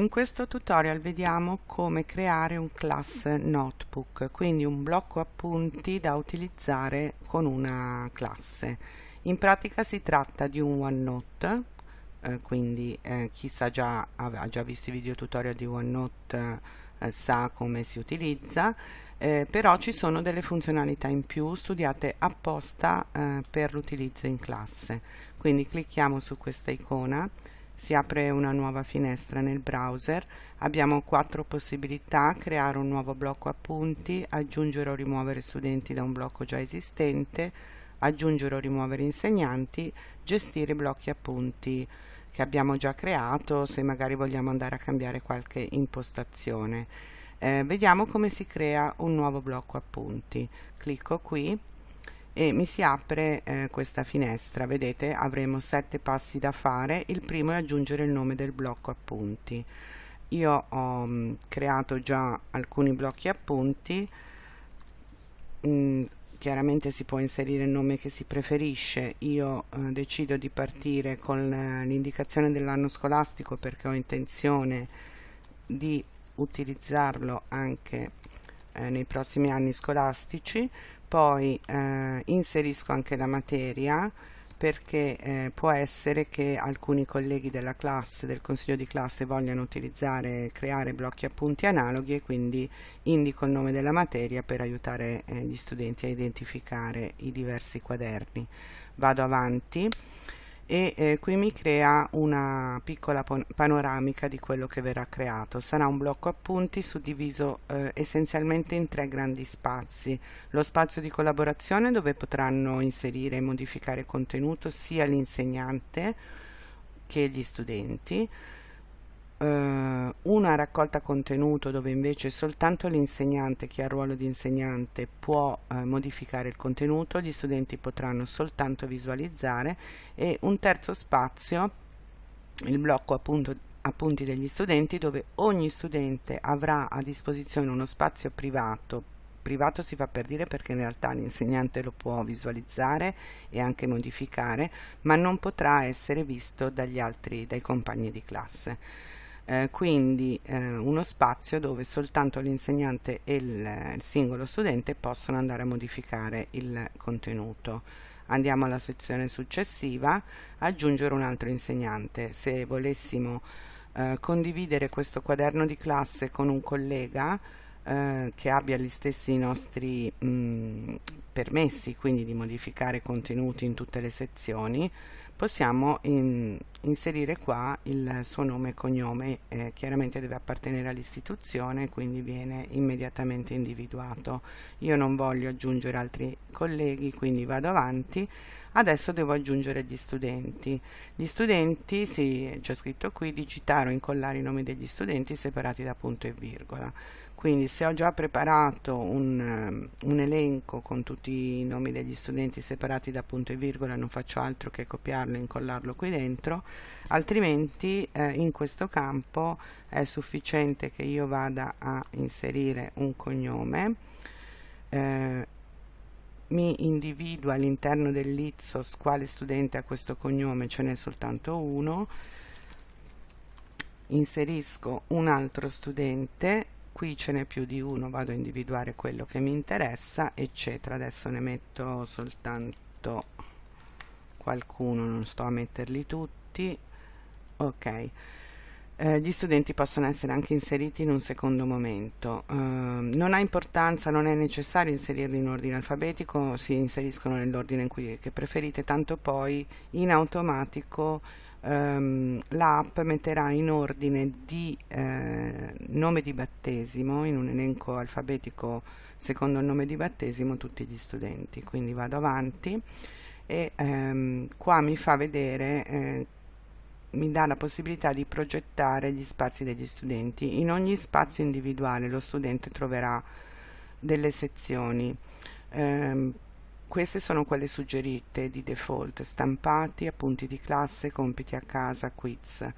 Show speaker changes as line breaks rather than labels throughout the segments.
In questo tutorial vediamo come creare un class notebook, quindi un blocco appunti da utilizzare con una classe. In pratica si tratta di un OneNote, eh, quindi eh, chi sa già, ha già visto i video tutorial di OneNote eh, sa come si utilizza, eh, però ci sono delle funzionalità in più studiate apposta eh, per l'utilizzo in classe. Quindi clicchiamo su questa icona si apre una nuova finestra nel browser. Abbiamo quattro possibilità creare un nuovo blocco appunti aggiungere o rimuovere studenti da un blocco già esistente aggiungere o rimuovere insegnanti gestire blocchi appunti che abbiamo già creato se magari vogliamo andare a cambiare qualche impostazione. Eh, vediamo come si crea un nuovo blocco appunti. Clicco qui e mi si apre eh, questa finestra. Vedete avremo sette passi da fare. Il primo è aggiungere il nome del blocco appunti. Io ho mh, mm, creato già alcuni blocchi appunti. Mh, mm, chiaramente si può inserire il nome che si preferisce. Io eh, decido di partire con eh, l'indicazione dell'anno scolastico perché ho intenzione di utilizzarlo anche eh, nei prossimi anni scolastici poi eh, inserisco anche la materia perché eh, può essere che alcuni colleghi della classe, del consiglio di classe vogliano utilizzare, creare blocchi appunti analoghi e quindi indico il nome della materia per aiutare eh, gli studenti a identificare i diversi quaderni. Vado avanti e eh, qui mi crea una piccola panoramica di quello che verrà creato. Sarà un blocco appunti suddiviso eh, essenzialmente in tre grandi spazi. Lo spazio di collaborazione dove potranno inserire e modificare contenuto sia l'insegnante che gli studenti, eh, una raccolta contenuto dove invece soltanto l'insegnante che ha il ruolo di insegnante può eh, modificare il contenuto, gli studenti potranno soltanto visualizzare e un terzo spazio, il blocco appunto appunti degli studenti dove ogni studente avrà a disposizione uno spazio privato. Privato si fa per dire perché in realtà l'insegnante lo può visualizzare e anche modificare ma non potrà essere visto dagli altri dai compagni di classe eh, quindi eh, uno spazio dove soltanto l'insegnante e il, il singolo studente possono andare a modificare il contenuto. Andiamo alla sezione successiva aggiungere un altro insegnante. Se volessimo eh, condividere questo quaderno di classe con un collega eh, che abbia gli stessi nostri mh, permessi quindi di modificare contenuti in tutte le sezioni possiamo in, inserire qua il suo nome e cognome eh, chiaramente deve appartenere all'istituzione quindi viene immediatamente individuato. Io non voglio aggiungere altri colleghi quindi vado avanti. Adesso devo aggiungere gli studenti. Gli studenti sì, c'è scritto qui digitare o incollare i nomi degli studenti separati da punto e virgola. Quindi se ho già preparato un, um, un, elenco con tutti i nomi degli studenti separati da punto e virgola non faccio altro che copiarlo e incollarlo qui dentro altrimenti eh, in questo campo è sufficiente che io vada a inserire un cognome eh, mi individua all'interno dell'Izzos quale studente ha questo cognome ce n'è soltanto uno inserisco un altro studente qui ce n'è più di uno vado a individuare quello che mi interessa eccetera. Adesso ne metto soltanto qualcuno non sto a metterli tutti ok eh, gli studenti possono essere anche inseriti in un secondo momento. Eh, non ha importanza, non è necessario inserirli in ordine alfabetico, si inseriscono nell'ordine in cui preferite, tanto poi in automatico ehm, l'app metterà in ordine di eh, nome di battesimo, in un elenco alfabetico secondo il nome di battesimo, tutti gli studenti. Quindi vado avanti e ehm, qua mi fa vedere eh, mi dà la possibilità di progettare gli spazi degli studenti. In ogni spazio individuale lo studente troverà delle sezioni. Eh, queste sono quelle suggerite di default, stampati, appunti di classe, compiti a casa, quiz.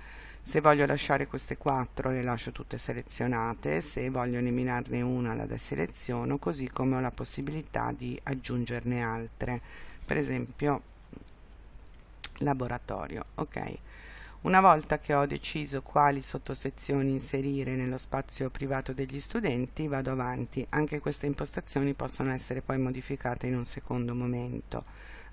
Se voglio lasciare queste quattro le lascio tutte selezionate, se voglio eliminarne una la deseleziono, così come ho la possibilità di aggiungerne altre. Per esempio laboratorio, ok. Una volta che ho deciso quali sottosezioni inserire nello spazio privato degli studenti vado avanti, anche queste impostazioni possono essere poi modificate in un secondo momento.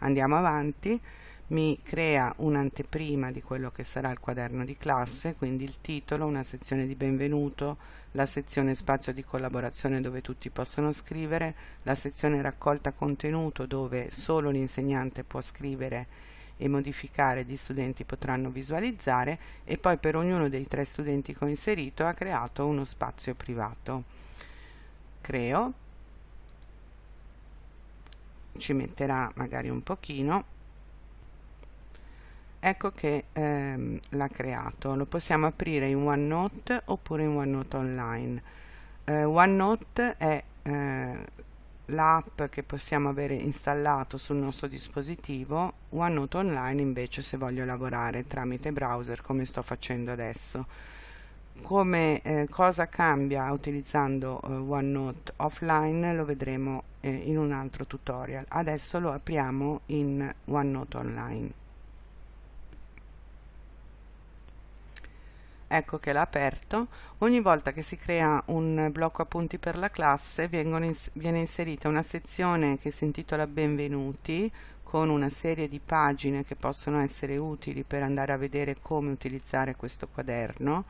Andiamo avanti, mi crea un'anteprima di quello che sarà il quaderno di classe, quindi il titolo, una sezione di benvenuto, la sezione spazio di collaborazione dove tutti possono scrivere, la sezione raccolta contenuto dove solo l'insegnante può scrivere e modificare gli studenti potranno visualizzare e poi per ognuno dei tre studenti che ho inserito ha creato uno spazio privato. Creo, ci metterà magari un pochino, ecco che ehm, l'ha creato, lo possiamo aprire in OneNote oppure in OneNote Online. Eh, OneNote è eh, l'app che possiamo avere installato sul nostro dispositivo, OneNote Online invece se voglio lavorare tramite browser come sto facendo adesso. Come eh, cosa cambia utilizzando eh, OneNote offline lo vedremo eh, in un altro tutorial. Adesso lo apriamo in OneNote Online. Ecco che l'ha aperto. Ogni volta che si crea un blocco appunti per la classe ins viene inserita una sezione che si intitola benvenuti con una serie di pagine che possono essere utili per andare a vedere come utilizzare questo quaderno.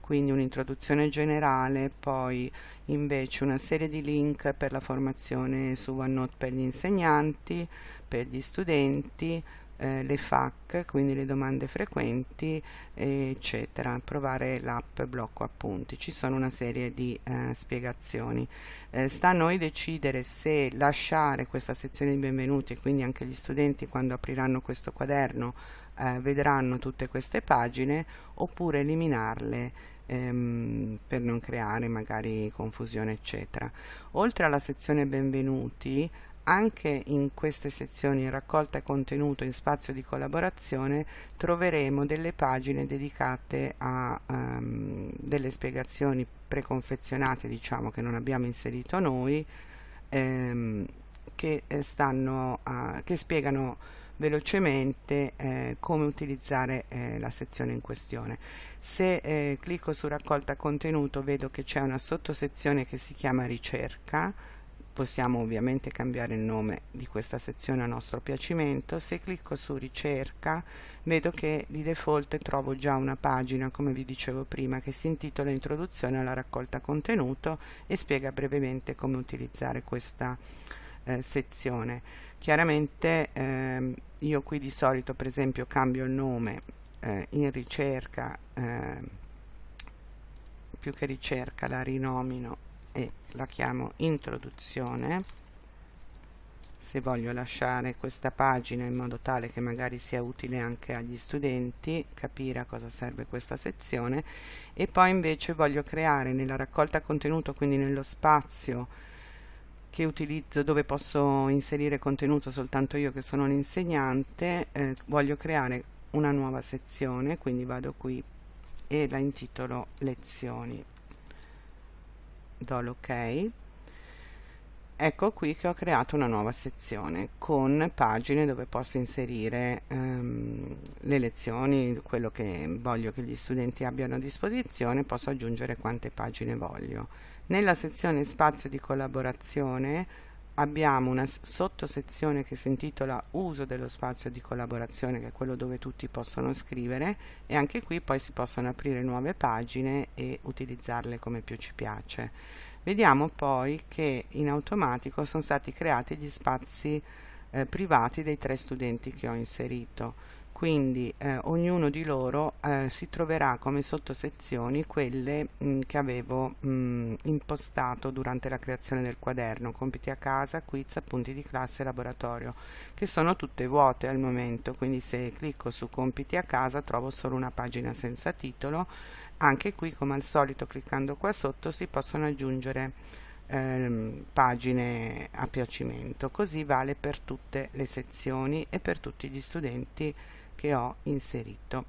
Quindi un'introduzione generale, poi invece una serie di link per la formazione su OneNote per gli insegnanti, per gli studenti, eh, le FAQ, quindi le domande frequenti, eccetera. Provare l'app blocco appunti. Ci sono una serie di eh, spiegazioni. Eh, sta a noi decidere se lasciare questa sezione di benvenuti e quindi anche gli studenti quando apriranno questo quaderno eh, vedranno tutte queste pagine oppure eliminarle ehm, per non creare magari confusione eccetera. Oltre alla sezione benvenuti anche in queste sezioni raccolta contenuto in spazio di collaborazione troveremo delle pagine dedicate a um, delle spiegazioni preconfezionate diciamo che non abbiamo inserito noi ehm, che, eh, stanno a, che spiegano velocemente eh, come utilizzare eh, la sezione in questione. Se eh, clicco su raccolta contenuto vedo che c'è una sottosezione che si chiama ricerca possiamo ovviamente cambiare il nome di questa sezione a nostro piacimento. Se clicco su ricerca vedo che di default trovo già una pagina come vi dicevo prima che si intitola introduzione alla raccolta contenuto e spiega brevemente come utilizzare questa eh, sezione. Chiaramente eh, io qui di solito per esempio cambio il nome eh, in ricerca ehm, più che ricerca la rinomino la chiamo introduzione. Se voglio lasciare questa pagina in modo tale che magari sia utile anche agli studenti capire a cosa serve questa sezione. E poi invece voglio creare nella raccolta contenuto quindi nello spazio che utilizzo dove posso inserire contenuto soltanto io che sono l'insegnante eh, voglio creare una nuova sezione quindi vado qui e la intitolo lezioni do l'ok ecco qui che ho creato una nuova sezione con pagine dove posso inserire ehm, le lezioni, quello che voglio che gli studenti abbiano a disposizione, posso aggiungere quante pagine voglio. Nella sezione spazio di collaborazione abbiamo una sottosezione che si intitola uso dello spazio di collaborazione che è quello dove tutti possono scrivere e anche qui poi si possono aprire nuove pagine e utilizzarle come più ci piace. Vediamo poi che in automatico sono stati creati gli spazi eh, privati dei tre studenti che ho inserito quindi eh, ognuno di loro eh, si troverà come sottosezioni quelle mh, mm, che avevo mh, mm, impostato durante la creazione del quaderno, compiti a casa, quiz, appunti di classe e laboratorio, che sono tutte vuote al momento, quindi se clicco su compiti a casa trovo solo una pagina senza titolo, anche qui come al solito cliccando qua sotto si possono aggiungere ehm, pagine a piacimento, così vale per tutte le sezioni e per tutti gli studenti che ho inserito